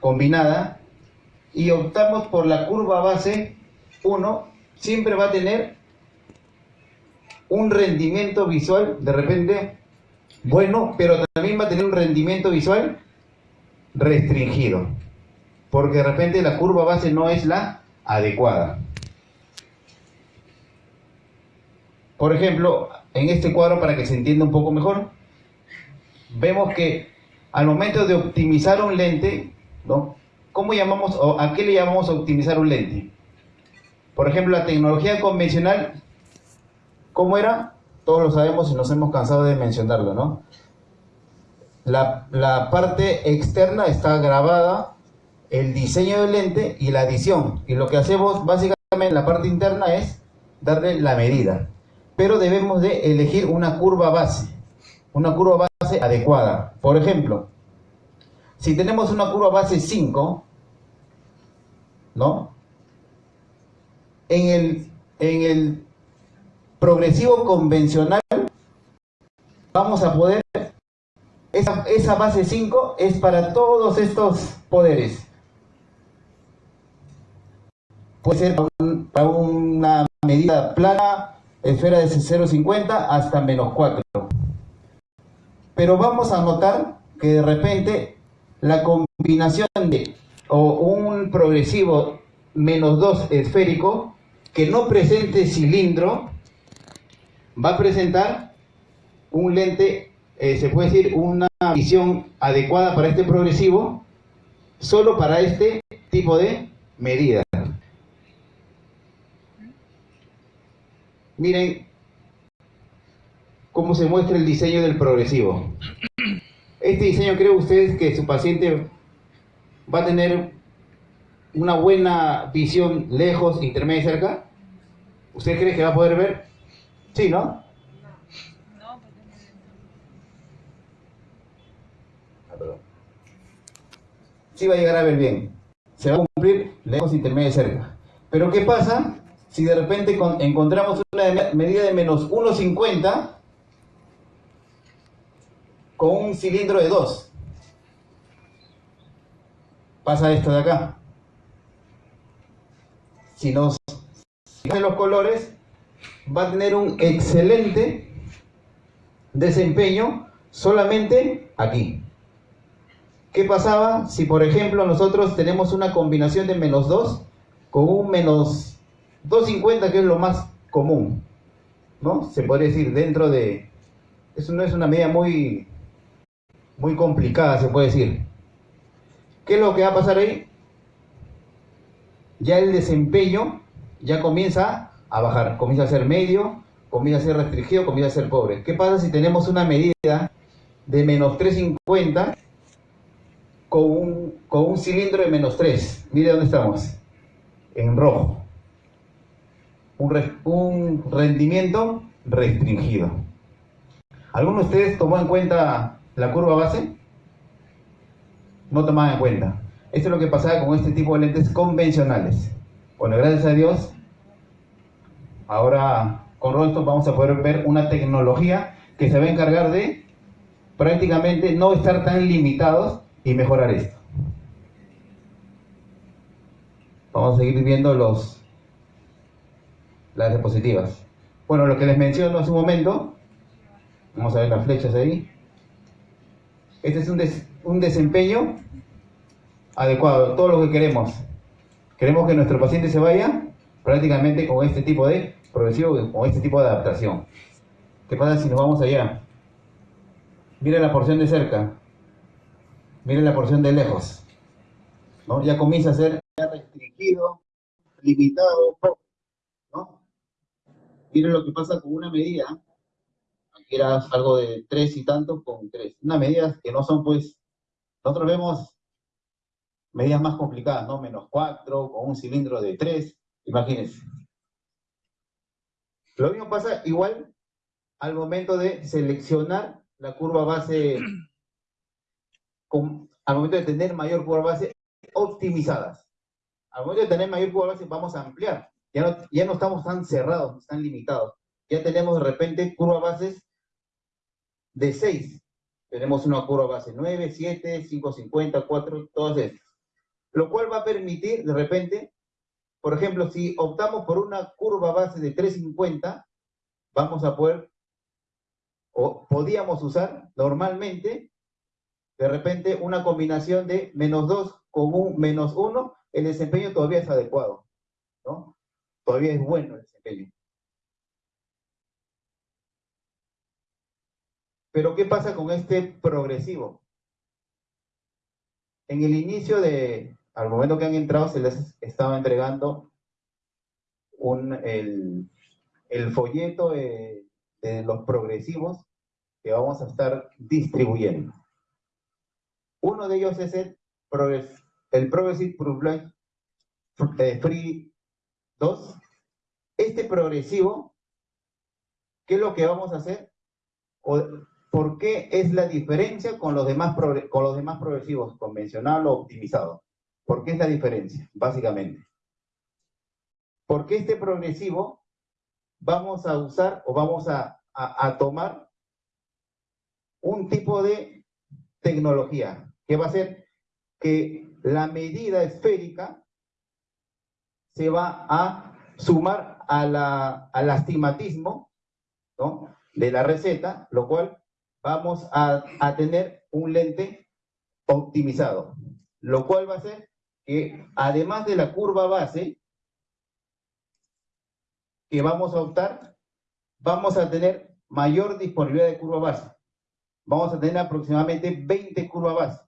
combinada y optamos por la curva base 1, siempre va a tener un rendimiento visual de repente bueno, pero también va a tener un rendimiento visual restringido, porque de repente la curva base no es la adecuada. Por ejemplo, en este cuadro, para que se entienda un poco mejor, vemos que al momento de optimizar un lente, ¿Cómo llamamos o a qué le llamamos optimizar un lente? Por ejemplo, la tecnología convencional, ¿cómo era? Todos lo sabemos y nos hemos cansado de mencionarlo, ¿no? La, la parte externa está grabada, el diseño del lente y la adición. Y lo que hacemos básicamente en la parte interna es darle la medida. Pero debemos de elegir una curva base, una curva base adecuada. Por ejemplo, si tenemos una curva base 5, ¿no? En el, en el progresivo convencional vamos a poder, esa, esa base 5 es para todos estos poderes. Puede ser para una medida plana, esfera de 0,50 hasta menos 4. Pero vamos a notar que de repente la combinación de o un progresivo menos 2 esférico que no presente cilindro va a presentar un lente, eh, se puede decir una visión adecuada para este progresivo solo para este tipo de medida. Miren cómo se muestra el diseño del progresivo. Este diseño, ¿creen ustedes que su paciente va a tener una buena visión lejos, intermedia y cerca? ¿Usted cree que va a poder ver? Sí, ¿no? No. Ah, sí va a llegar a ver bien. Se va a cumplir lejos, intermedia y cerca. Pero ¿qué pasa si de repente encontramos una medida de menos 1,50 con un cilindro de 2? Pasa esto de acá. Si nos fijan los colores, va a tener un excelente desempeño solamente aquí. ¿Qué pasaba si, por ejemplo, nosotros tenemos una combinación de menos 2 con un menos 250, que es lo más común, ¿no? Se puede decir dentro de... Eso no es una medida muy, muy complicada, se puede decir. ¿Qué es lo que va a pasar ahí? Ya el desempeño ya comienza a bajar, comienza a ser medio, comienza a ser restringido, comienza a ser pobre. ¿Qué pasa si tenemos una medida de menos 350 con un, con un cilindro de menos 3? Mire dónde estamos, en rojo un, rendimiento restringido. ¿Alguno de ustedes tomó en cuenta la curva base? No tomaban en cuenta. Esto es lo que pasaba con este tipo de lentes convencionales. Bueno, gracias a Dios, ahora con Rosto vamos a poder ver una tecnología que se va a encargar de prácticamente no estar tan limitados y mejorar esto. Vamos a seguir viendo los las diapositivas. Bueno, lo que les menciono hace un momento, vamos a ver las flechas ahí. Este es un, un desempeño adecuado, todo lo que queremos. Queremos que nuestro paciente se vaya prácticamente con este tipo de progresivo, con este tipo de adaptación. ¿Qué pasa si nos vamos allá? Miren la porción de cerca, miren la porción de lejos. ¿no? Ya comienza a ser restringido, limitado, Miren lo que pasa con una medida, aquí era algo de tres y tanto con tres. Una medida que no son pues, nosotros vemos medidas más complicadas, ¿no? Menos cuatro, con un cilindro de tres, imagínense. Lo mismo pasa igual al momento de seleccionar la curva base, al momento de tener mayor curva base optimizadas. Al momento de tener mayor curva base vamos a ampliar. Ya no, estamos tan cerrados, tan limitados. Ya tenemos de repente curva bases de 6. Tenemos una curva base 9, 7, 5, 50, 4, todas estas. lo cual va a permitir de repente, por ejemplo, si optamos por una curva base de 350, vamos a poder, o podíamos usar normalmente, de repente una combinación de menos 2 con un menos 1, el desempeño todavía es adecuado, ¿no? Todavía es bueno el desempeño. Pero ¿qué pasa con este progresivo? En el inicio de, al momento que han entrado, se les estaba entregando un, el, folleto de, los progresivos que vamos a estar distribuyendo. Uno de ellos es el, el Progressive eh, Free 2. Este progresivo, ¿qué es lo que vamos a hacer? ¿Por qué es la diferencia con los demás, con los demás progresivos, convencional o optimizado? ¿Por qué es la diferencia, básicamente? Porque este progresivo vamos a usar o vamos a, tomar un tipo de tecnología que va a ser que la medida esférica se va a sumar a la, al astigmatismo ¿no? de la receta, lo cual vamos a, a tener un lente optimizado, lo cual va a ser que además de la curva base que vamos a optar, vamos a tener mayor disponibilidad de curva base. Vamos a tener aproximadamente 20 curvas base,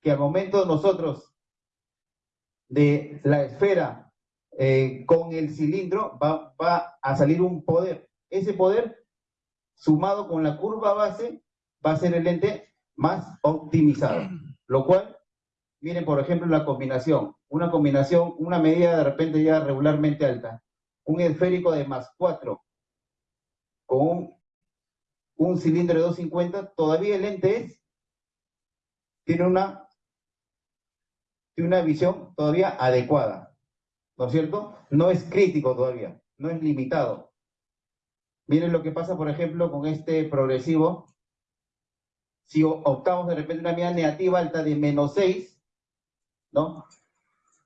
que al momento nosotros de la esfera eh, con el cilindro va, va a salir un poder. Ese poder sumado con la curva base, va a ser el lente más optimizado. Lo cual, miren, por ejemplo, la combinación. Una combinación, una medida de repente ya regularmente alta. Un esférico de más 4 con un, un cilindro de 250, todavía el lente es, tiene una, tiene una visión todavía adecuada. ¿No es cierto? No es crítico todavía, no es limitado. Miren lo que pasa, por ejemplo, con este progresivo. Si optamos de repente una medida negativa alta de menos 6, ¿no?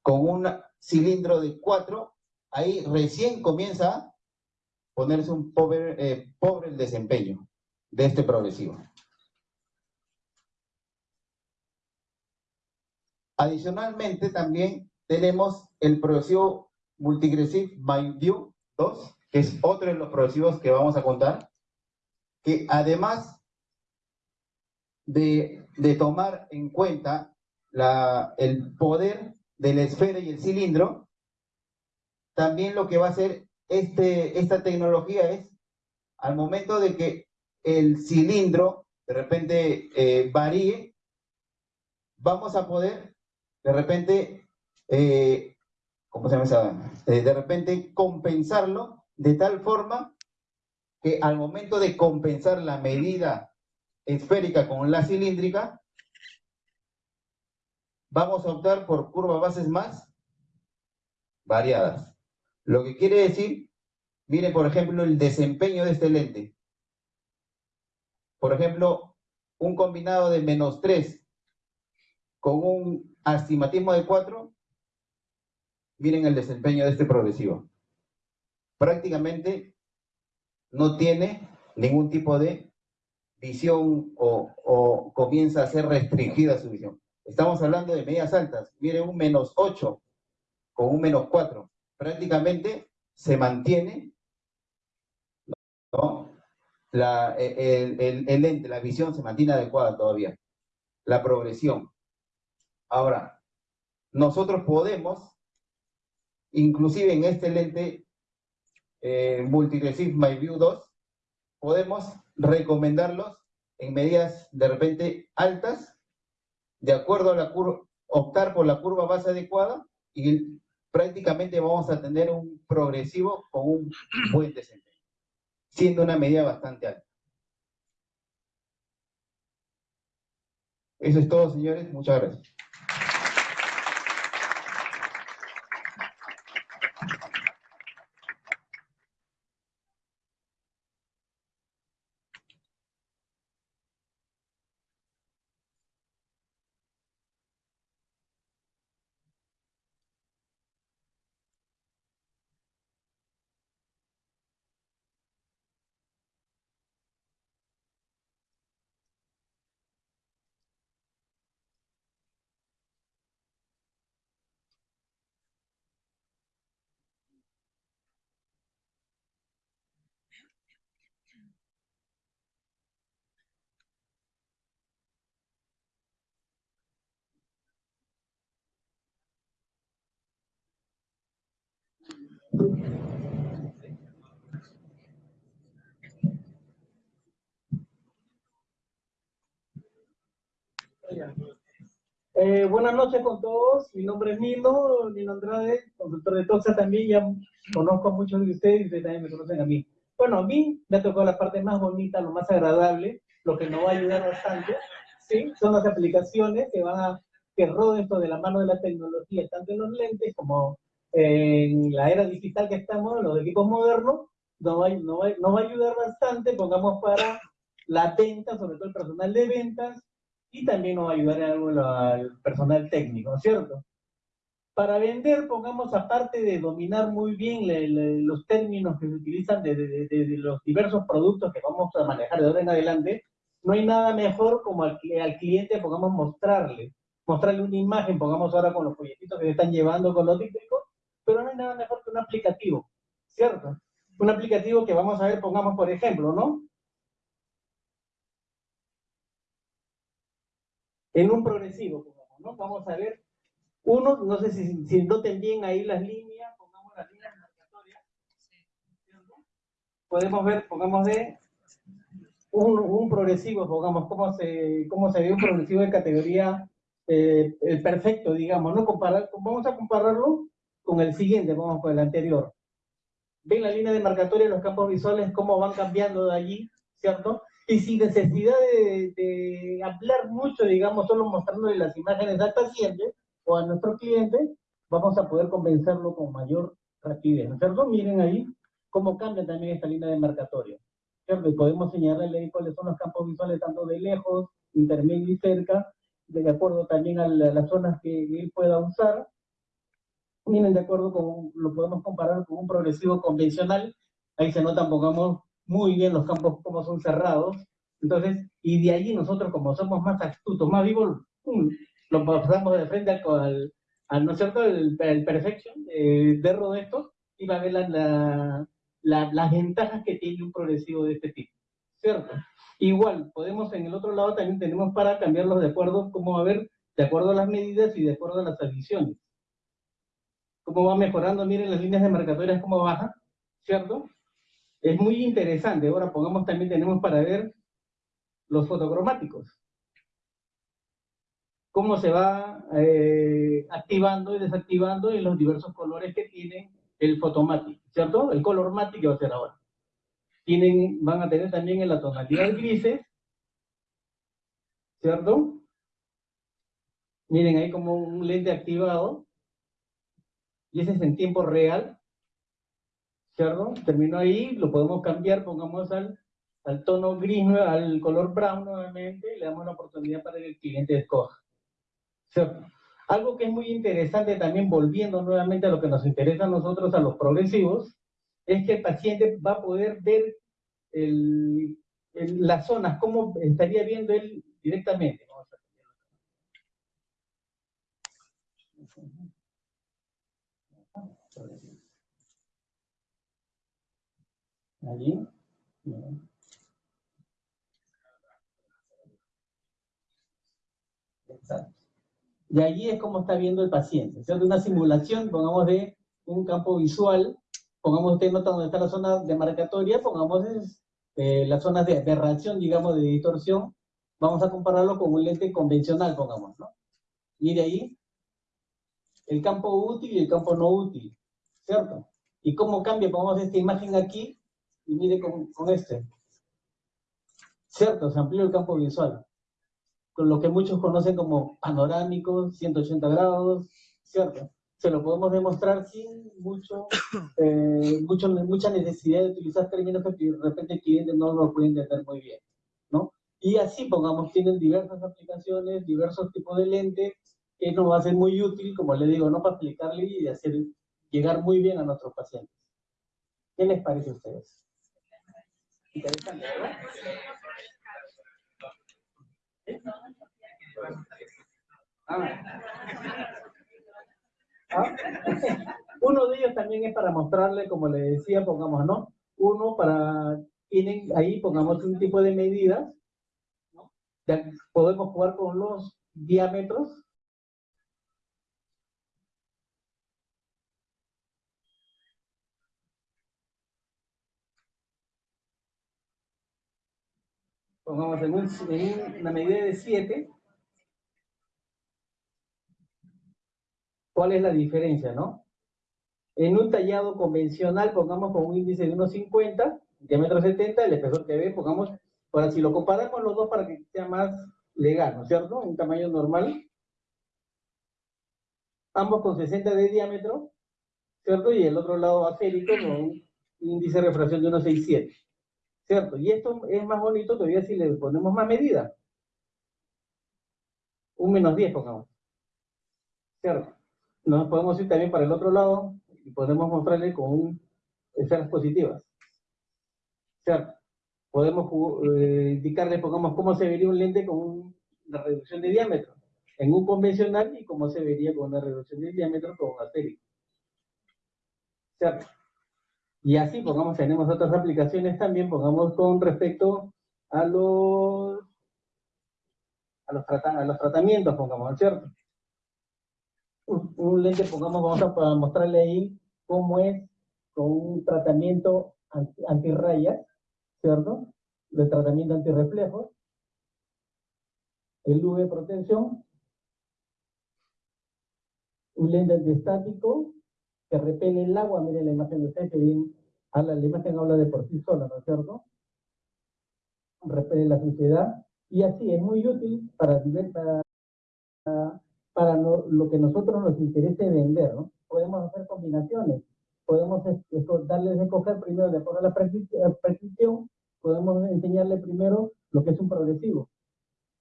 Con un cilindro de 4, ahí recién comienza a ponerse un pobre, eh, pobre el desempeño de este progresivo. Adicionalmente, también tenemos el progresivo Multigressive View 2, que es otro de los progresivos que vamos a contar, que además de, tomar en cuenta el poder de la esfera y el cilindro, también lo que va a hacer este, esta tecnología es, al momento de que el cilindro de repente eh, varíe, vamos a poder de repente, eh, ¿cómo se llama? Eh, de repente compensarlo de tal forma que al momento de compensar la medida esférica con la cilíndrica, vamos a optar por curvas bases más variadas. Lo que quiere decir, miren por ejemplo el desempeño de este lente. Por ejemplo, un combinado de menos 3 con un astigmatismo de 4, miren el desempeño de este progresivo prácticamente no tiene ningún tipo de visión o, comienza a ser restringida su visión. Estamos hablando de medias altas. Mire, un menos 8 con un menos 4. Prácticamente se mantiene la, el, el, el lente, la visión se mantiene adecuada todavía. La progresión. Ahora, nosotros podemos, inclusive en este lente, eh, My View 2, podemos recomendarlos en medidas de repente altas, de acuerdo a la curva, optar por la curva base adecuada y prácticamente vamos a tener un progresivo con un buen desempeño, siendo una medida bastante alta. Eso es todo, señores. Muchas gracias. Eh, buenas noches con todos, mi nombre es Nino, Nino Andrade, consultor de TOXA también, ya conozco a muchos de ustedes y ustedes también me conocen a mí. Bueno, a mí me ha tocado la parte más bonita, lo más agradable, lo que nos va a ayudar bastante, ¿sí? Son las aplicaciones que van a, que roden esto de la mano de la tecnología, tanto en los lentes como en la era digital que estamos, los equipos modernos, nos va, nos va, nos va a ayudar bastante, pongamos para la venta, sobre todo el personal de ventas, y también nos va a ayudar algo al personal técnico, ¿cierto? Para vender, pongamos aparte de dominar muy bien los términos que se utilizan de, de, de, los diversos productos que vamos a manejar de ahora en adelante, no hay nada mejor como al, al cliente, pongamos, mostrarle, mostrarle una imagen, pongamos ahora con los folletitos que se están llevando con los pero no hay nada mejor que un aplicativo, ¿cierto? Un aplicativo que vamos a ver, pongamos por ejemplo, ¿no? en un progresivo, ¿no? Vamos a ver, uno, no sé si, si noten bien ahí las líneas, pongamos las líneas marcatorias. Podemos ver, pongamos de un, progresivo, pongamos cómo se, cómo se ve un progresivo de categoría eh, perfecto, digamos, ¿no? Comparar, vamos a compararlo con el siguiente, vamos con el anterior. Ven la línea de marcatoria, los campos visuales, cómo van cambiando de allí, ¿cierto? y sin necesidad de, hablar mucho, digamos, solo mostrándole las imágenes al paciente o a nuestro cliente, vamos a poder convencerlo con mayor rapidez, ¿cierto? Miren ahí cómo cambia también esta línea de marcatorio, ¿cierto? Y podemos señalarle ahí cuáles son los campos visuales, tanto de lejos, intermedio y cerca, de acuerdo también a, las zonas que él pueda usar. Miren, de acuerdo con, lo podemos comparar con un progresivo convencional, ahí se notan, pongamos, muy bien los campos como son cerrados. Entonces, y de allí nosotros como somos más astutos, más vivos, lo pasamos de frente al, al, ¿no es cierto?, el, el perfection eh, de esto y va a ver la, la, las ventajas que tiene un progresivo de este tipo, ¿cierto? Igual, podemos en el otro lado también tenemos para cambiarlos de acuerdo, como a ver, de acuerdo a las medidas y de acuerdo a las adiciones. Cómo va mejorando, miren las líneas de marcatorias cómo baja, ¿cierto? Es muy interesante. Ahora pongamos también, tenemos para ver los fotocromáticos. Cómo se va eh, activando y desactivando en los diversos colores que tiene el fotomático, ¿cierto? El color matic va a ser ahora. Tienen, van a tener también en la tonalidad grises, ¿cierto? Miren ahí como un lente activado, y ese es en tiempo real, ¿cierto? Terminó ahí, lo podemos cambiar, pongamos al, al tono gris, al color brown nuevamente, y le damos la oportunidad para que el cliente escoja. ¿Cierto? Algo que es muy interesante también, volviendo nuevamente a lo que nos interesa a nosotros, a los progresivos, es que el paciente va a poder ver el, las zonas, cómo estaría viendo él directamente. Allí. Exacto. Y allí es como está viendo el paciente, ¿cierto? Una simulación, pongamos de un campo visual, pongamos usted nota donde está la zona de marcatoria, pongamos eh, las zonas de, reacción, digamos, de distorsión, vamos a compararlo con un lente convencional, pongamos, ¿no? Y de ahí, el campo útil y el campo no útil, ¿cierto? Y cómo cambia, pongamos esta imagen aquí, y mire con, con este. Cierto, se amplió el campo visual, con lo que muchos conocen como panorámico, 180 grados, ¿cierto? Se lo podemos demostrar sin mucho, eh, mucho, mucha necesidad de utilizar términos que de repente el cliente no lo puede entender muy bien, ¿no? Y así, pongamos, tienen diversas aplicaciones, diversos tipos de lentes, que nos va a ser muy útil, como le digo, ¿no? Para explicarle y hacer llegar muy bien a nuestros pacientes. ¿Qué les parece a ustedes? Interesante. Ah. Ah. Uno de ellos también es para mostrarle, como le decía, pongamos, ¿no? Uno para, tienen ahí, pongamos un tipo de medidas, ¿no? Ya podemos jugar con los diámetros pongamos en, un- en una medida de 7, ¿cuál es la diferencia, no? En un tallado convencional, pongamos con un índice de 1,50, diámetro 70, el espesor que ve, pongamos, ahora si lo comparamos los dos para que sea más legal, ¿no es cierto? Un tamaño normal. Ambos con 60 de diámetro, ¿cierto? Y el otro lado acérico con un índice de refracción de 1,67, ¿cierto? Y esto es más bonito todavía si le ponemos más medida. Un menos 10, pongamos. ¿Cierto? Nos podemos ir también para el otro lado y podemos mostrarle con un, esferas positivas. ¿Cierto? Podemos eh, indicarle, pongamos, cómo se vería un lente con un- una reducción de diámetro en un convencional y cómo se vería con una reducción de diámetro con un. ¿Cierto? Y así, pongamos, tenemos otras aplicaciones también, pongamos con respecto a los, a los, a los tratamientos, pongamos, ¿no es ¿cierto? Un, lente, pongamos, vamos a mostrarle ahí cómo es con un tratamiento anti, antirrayas, ¿cierto? El tratamiento antirreflejos, el UV protección, un lente antiestático que repele el agua, miren la imagen de usted que bien, habla, la imagen habla de por sí sola, ¿no es cierto? Repele la suciedad, y así es muy útil para, para, para lo, que nosotros nos interese vender, ¿no? Podemos hacer combinaciones, podemos es- es- darles de coger primero de acuerdo a la prescripción, podemos enseñarle primero lo que es un progresivo.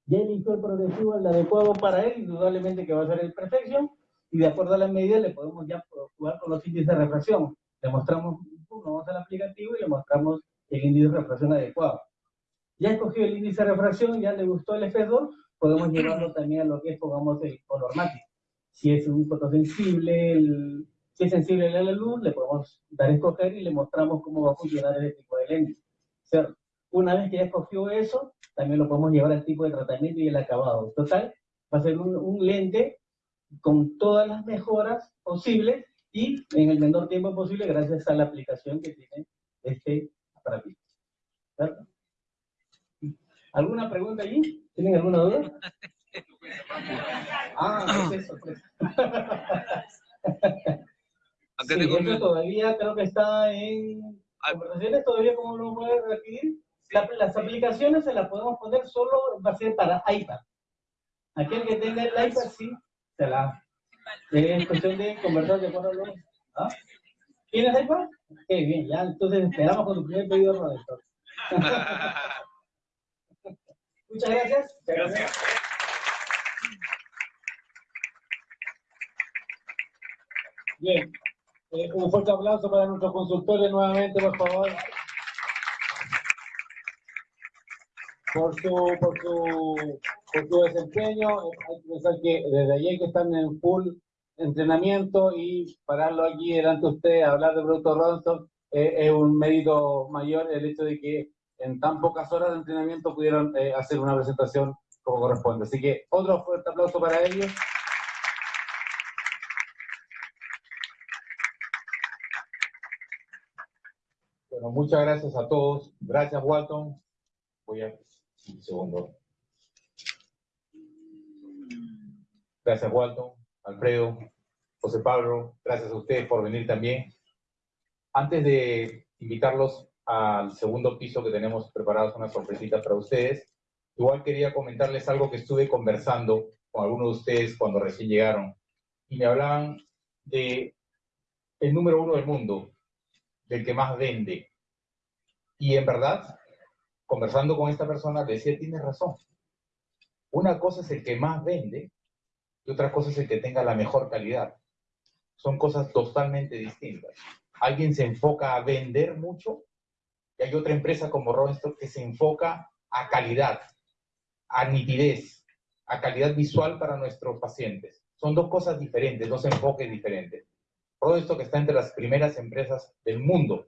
Ya eligió el progresivo, el adecuado para él, indudablemente que va a ser el Perfection, y de acuerdo a las medidas le podemos ya jugar con los índices de refracción. Le mostramos, vamos al aplicativo y le mostramos el índice de refracción adecuado. Ya escogió el índice de refracción, ya le gustó el espesor, podemos llevarlo también a lo que es, pongamos, el color mate. Si es un fotosensible, el- si es sensible a la luz, le podemos dar a escoger y le mostramos cómo va a funcionar ese tipo de lente. ¿cierto? Una vez que ya escogió eso, también lo podemos llevar al tipo de tratamiento y el acabado. Total, va a ser un, un lente con todas las mejoras posibles y en el menor tiempo posible gracias a la aplicación que tiene este aparatito. ¿Cierto? ¿Alguna pregunta allí? ¿Tienen alguna duda? Ah, es eso, pues. Sí, mi- todavía creo que está en Ah. conversaciones, todavía cómo lo puede adquirir. La- las aplicaciones se las podemos poner solo, va a ser para iPad. Aquel que tenga el iPad, sí, se la... Es cuestión de conversar de acuerdo ¿Ah? ¿Tienes iPad? Qué bien, ya, entonces esperamos con tu primer pedido, Roberto. Muchas gracias. Gracias. Bien, Eh, un fuerte aplauso para nuestros consultores nuevamente, por favor. Por su, por su, por su desempeño, hay que pensar que desde ayer que están en full entrenamiento y pararlo aquí delante de ustedes, hablar de Producto Ronson, eh, es un mérito mayor el hecho de que en tan pocas horas de entrenamiento pudieron eh, hacer una presentación como corresponde. Así que otro fuerte aplauso para ellos. Bueno, muchas gracias a todos. Gracias, Walton. Voy a... Un segundo. Gracias, Walton, Alfredo, José Pablo. Gracias a ustedes por venir también. Antes de invitarlos al segundo piso que tenemos preparados una sorpresita para ustedes, igual quería comentarles algo que estuve conversando con algunos de ustedes cuando recién llegaron y me hablaban de el número uno del mundo, del que más vende. Y en verdad, conversando con esta persona, decía, tienes razón. Una cosa es el que más vende y otra cosa es el que tenga la mejor calidad. Son cosas totalmente distintas. Alguien se enfoca a vender mucho y hay otra empresa como Rodenstock que se enfoca a calidad, a nitidez, a calidad visual para nuestros pacientes. Son dos cosas diferentes, dos enfoques diferentes. Rodenstock está entre las primeras empresas del mundo,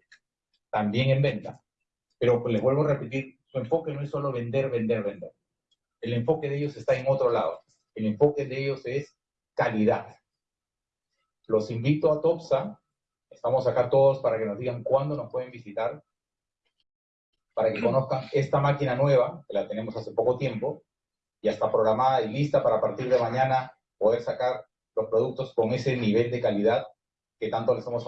también en venta. Pero les vuelvo a repetir, su enfoque no es solo vender, vender, vender. El enfoque de ellos está en otro lado. El enfoque de ellos es calidad. Los invito a Topsa. Estamos acá todos para que nos digan cuándo nos pueden visitar. para que conozcan esta máquina nueva, que la tenemos hace poco tiempo, ya está programada y lista para partir de mañana poder sacar los productos con ese nivel de calidad que tanto les hemos